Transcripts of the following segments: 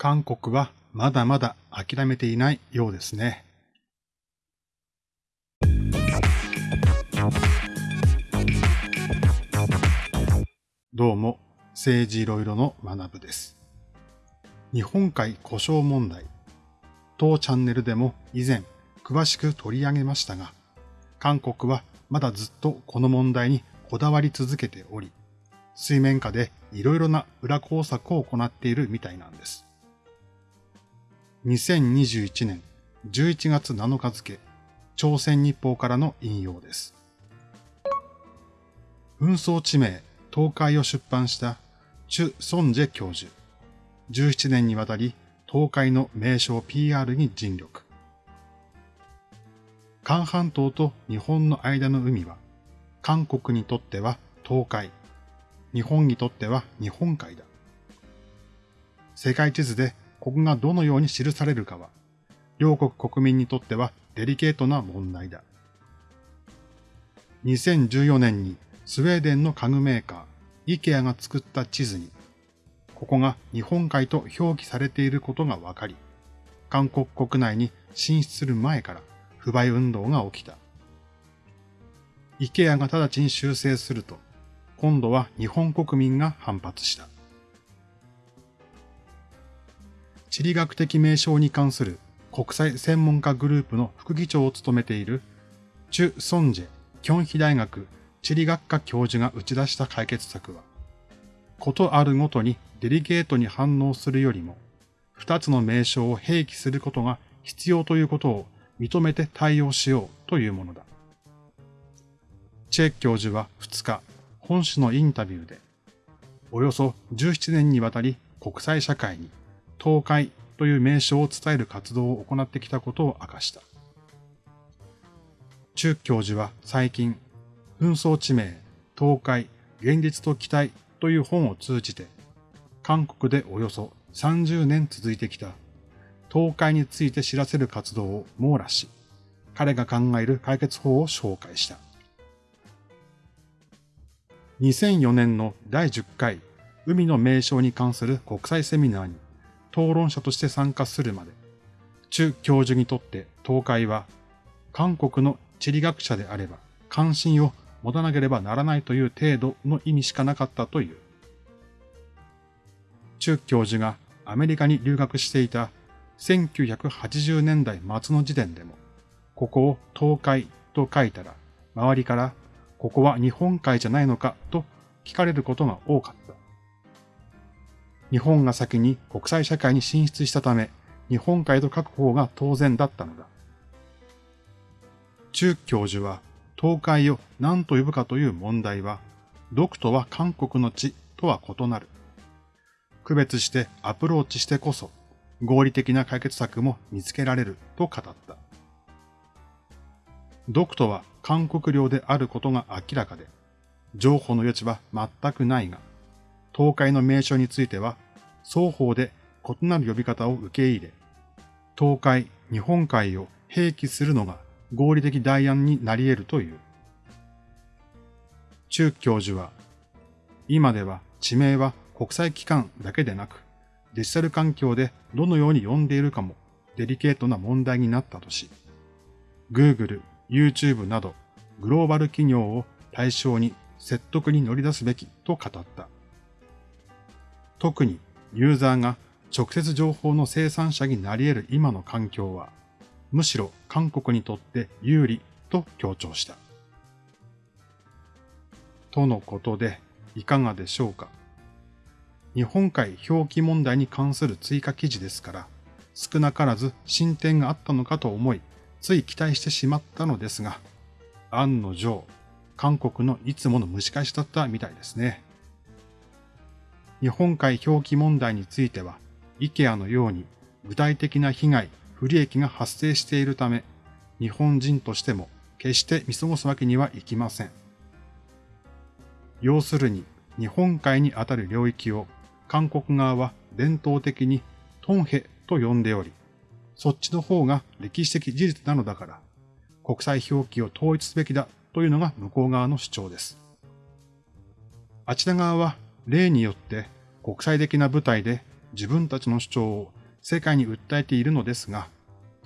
韓国はまだまだ諦めていないようですね。どうも、政治いろいろの学部です。日本海故障問題。当チャンネルでも以前詳しく取り上げましたが、韓国はまだずっとこの問題にこだわり続けており、水面下でいろいろな裏工作を行っているみたいなんです。2021年11月7日付、朝鮮日報からの引用です。紛争地名、東海を出版したチュ・ソンジェ教授。17年にわたり東海の名称 PR に尽力。韓半島と日本の間の海は、韓国にとっては東海、日本にとっては日本海だ。世界地図でここがどのように記されるかは、両国国民にとってはデリケートな問題だ。2014年にスウェーデンの家具メーカー、イケアが作った地図に、ここが日本海と表記されていることが分かり、韓国国内に進出する前から不買運動が起きた。イケアが直ちに修正すると、今度は日本国民が反発した。地理学的名称に関する国際専門家グループの副議長を務めているチュ・ソンジェ、キョンヒ大学地理学科教授が打ち出した解決策は、ことあるごとにデリケートに反応するよりも、二つの名称を併記することが必要ということを認めて対応しようというものだ。チェッ教授は2日、本誌のインタビューで、およそ17年にわたり国際社会に東海という名称を伝える活動を行ってきたことを明かした。中教授は最近、紛争地名、東海、現実と期待という本を通じて、韓国でおよそ30年続いてきた東海について知らせる活動を網羅し、彼が考える解決法を紹介した。2004年の第10回海の名称に関する国際セミナーに討論者として参加するまで、中教授にとって東海は、韓国の地理学者であれば関心を持たなければならないという程度の意味しかなかったという。中教授がアメリカに留学していた1980年代末の時点でも、ここを東海と書いたら、周りからここは日本海じゃないのかと聞かれることが多かった。日本が先に国際社会に進出したため、日本海と書く方が当然だったのだ。中教授は、東海を何と呼ぶかという問題は、独とは韓国の地とは異なる。区別してアプローチしてこそ、合理的な解決策も見つけられると語った。独とは韓国領であることが明らかで、情報の余地は全くないが、東海の名称については、双方で異なる呼び方を受け入れ、東海、日本海を併記するのが合理的代案になり得るという。中教授は、今では地名は国際機関だけでなく、デジタル環境でどのように呼んでいるかもデリケートな問題になったとし、Google、YouTube などグローバル企業を対象に説得に乗り出すべきと語った。特にユーザーが直接情報の生産者になり得る今の環境は、むしろ韓国にとって有利と強調した。とのことで、いかがでしょうか？日本海表記問題に関する追加記事ですから、少なからず進展があったのかと思い、つい期待してしまったのですが、案の定、韓国のいつもの蒸し返しだったみたいですね。日本海表記問題については、イケアのように具体的な被害、不利益が発生しているため、日本人としても決して見過ごすわけにはいきません。要するに、日本海にあたる領域を韓国側は伝統的にトンヘと呼んでおり、そっちの方が歴史的事実なのだから、国際表記を統一すべきだというのが向こう側の主張です。あちら側は例によって国際的な舞台で自分たちの主張を世界に訴えているのですが、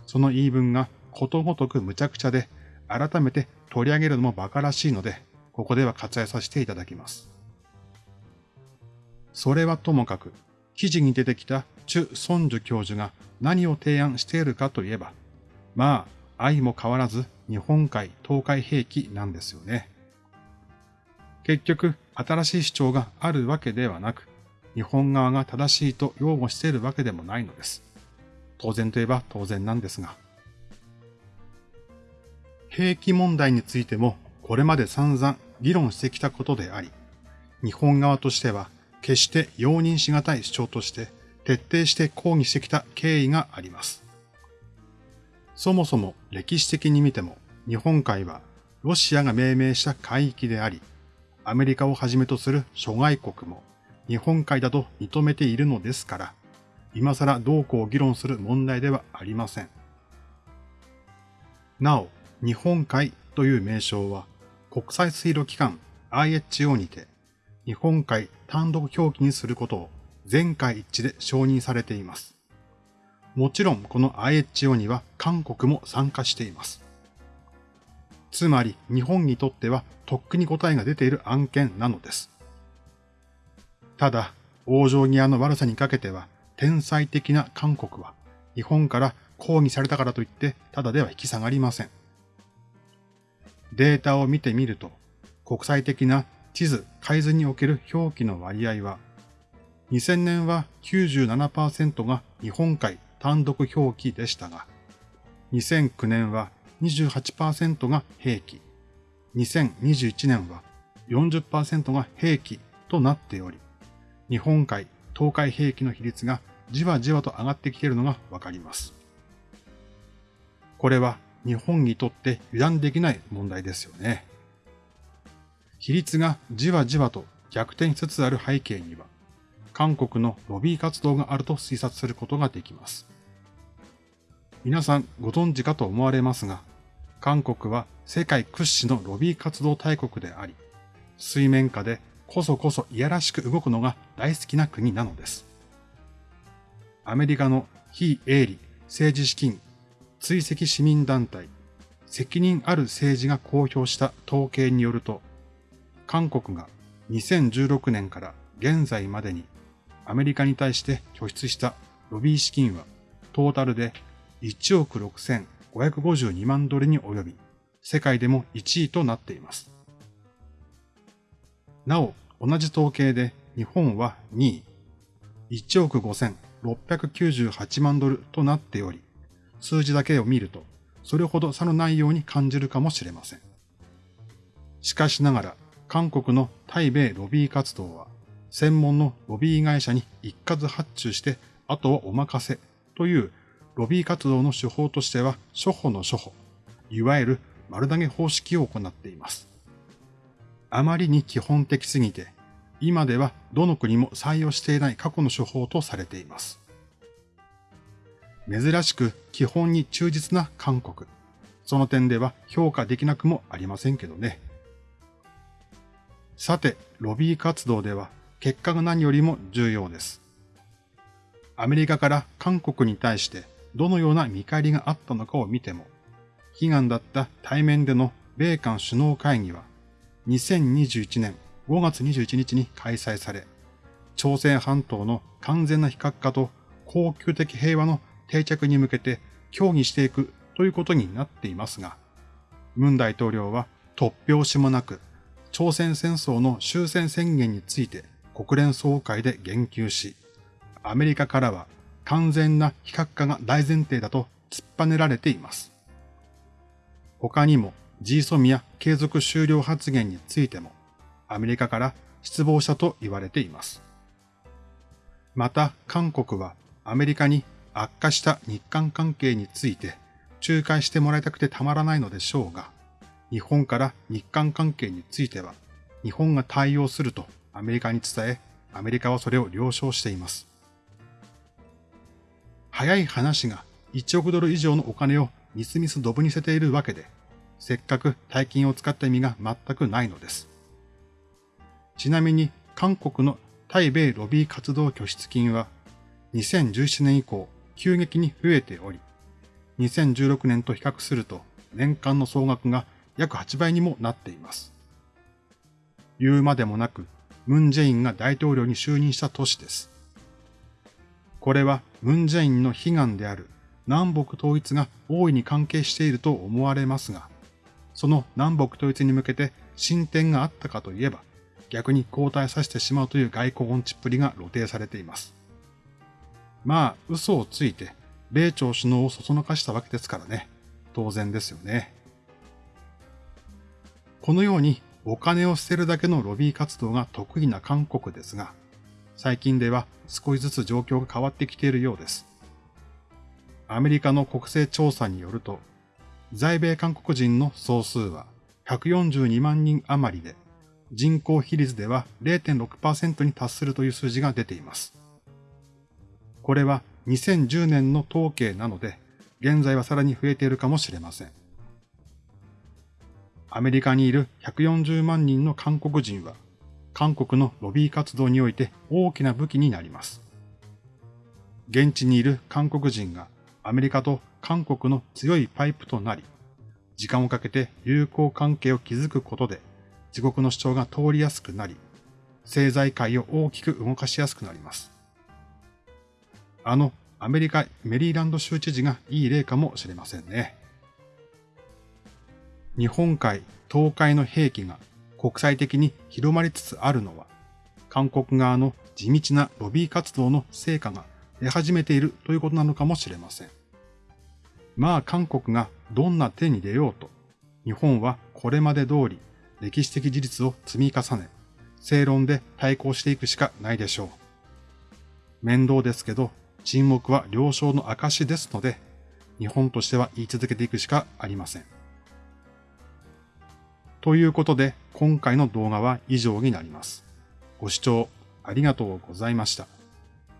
その言い分がことごとく無茶苦茶で、改めて取り上げるのも馬鹿らしいので、ここでは割愛させていただきます。それはともかく、記事に出てきたチュ・ソンジュ教授が何を提案しているかといえば、まあ、愛も変わらず日本海、東海兵器なんですよね。結局、新しい主張があるわけではなく、日本側が正しいと擁護しているわけでもないのです。当然といえば当然なんですが。兵器問題についてもこれまで散々議論してきたことであり、日本側としては決して容認しがたい主張として徹底して抗議してきた経緯があります。そもそも歴史的に見ても日本海はロシアが命名した海域であり、アメリカをはじめとする諸外国も日本海だと認めているのですから、今更どうこう議論する問題ではありません。なお、日本海という名称は国際水路機関 IHO にて日本海単独表記にすることを全会一致で承認されています。もちろんこの IHO には韓国も参加しています。つまり日本にとってはとっくに答えが出ている案件なのです。ただ、往生際の悪さにかけては、天才的な韓国は、日本から抗議されたからといって、ただでは引き下がりません。データを見てみると、国際的な地図改図における表記の割合は、2000年は97%が日本海単独表記でしたが、2009年は28%が兵器、2021年は40%が兵器となっており、日本海、東海兵器の比率がじわじわと上がってきているのがわかります。これは日本にとって油断できない問題ですよね。比率がじわじわと逆転しつつある背景には、韓国のロビー活動があると推察することができます。皆さんご存知かと思われますが、韓国は世界屈指のロビー活動大国であり、水面下でこそこそいやらしく動くのが大好きな国なのです。アメリカの非営利政治資金追跡市民団体責任ある政治が公表した統計によると、韓国が2016年から現在までにアメリカに対して拠出したロビー資金はトータルで1億552万ドルに及び、世界でも1位となっています。なお、同じ統計で日本は2位、1億5698万ドルとなっており、数字だけを見ると、それほど差のないように感じるかもしれません。しかしながら、韓国の対米ロビー活動は、専門のロビー会社に一括発注して、あとはお任せというロビー活動の手法としては、初歩の初歩、いわゆる丸投げ方式を行っています。あまりに基本的すぎて、今ではどの国も採用していない過去の手法とされています。珍しく基本に忠実な韓国。その点では評価できなくもありませんけどね。さて、ロビー活動では結果が何よりも重要です。アメリカから韓国に対してどのような見返りがあったのかを見ても、悲願だった対面での米韓首脳会議は2021年5月21日に開催され、朝鮮半島の完全な非核化と恒久的平和の定着に向けて協議していくということになっていますが、文大統領は突拍子もなく、朝鮮戦争の終戦宣言について国連総会で言及し、アメリカからは完全な非核化が大前提だと突っぱねられています。他にも GSOMIA 継続終了発言についても、アメリカから失望したと言われています。また、韓国はアメリカに悪化した日韓関係について仲介してもらいたくてたまらないのでしょうが、日本から日韓関係については、日本が対応するとアメリカに伝え、アメリカはそれを了承しています。早い話が1億ドル以上のお金をみすみすドブにせているわけで、せっかく大金を使った意味が全くないのです。ちなみに韓国の対米ロビー活動拠出金は2017年以降急激に増えており、2016年と比較すると年間の総額が約8倍にもなっています。言うまでもなく、ムン・ジェインが大統領に就任した年です。これはムン・ジェインの悲願である南北統一が大いに関係していると思われますが、その南北統一に向けて進展があったかといえば、逆に交代させてしまうという外交音痴っぷりが露呈されています。まあ、嘘をついて、米朝首脳をそそのかしたわけですからね。当然ですよね。このようにお金を捨てるだけのロビー活動が得意な韓国ですが、最近では少しずつ状況が変わってきているようです。アメリカの国勢調査によると、在米韓国人の総数は142万人余りで、人口比率では0.6%に達するという数字が出ています。これは2010年の統計なので、現在はさらに増えているかもしれません。アメリカにいる140万人の韓国人は、韓国のロビー活動において大きな武器になります。現地にいる韓国人がアメリカと韓国の強いパイプとなり、時間をかけて友好関係を築くことで自国の主張が通りやすくなり、政財界を大きく動かしやすくなります。あのアメリカメリーランド州知事がいい例かもしれませんね。日本海、東海の兵器が国際的に広まりつつあるのは、韓国側の地道なロビー活動の成果が出始めているということなのかもしれません。まあ韓国がどんな手に出ようと、日本はこれまで通り歴史的事実を積み重ね、正論で対抗していくしかないでしょう。面倒ですけど、沈黙は了承の証ですので、日本としては言い続けていくしかありません。ということで、今回の動画は以上になります。ご視聴ありがとうございました。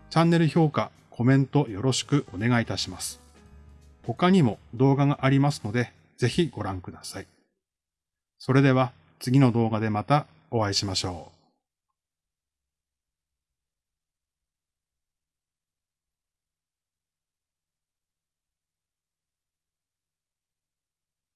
チャンネル評価、コメントよろしくお願いいたします。他にも動画がありますので、ぜひご覧ください。それでは次の動画でまたお会いしましょう。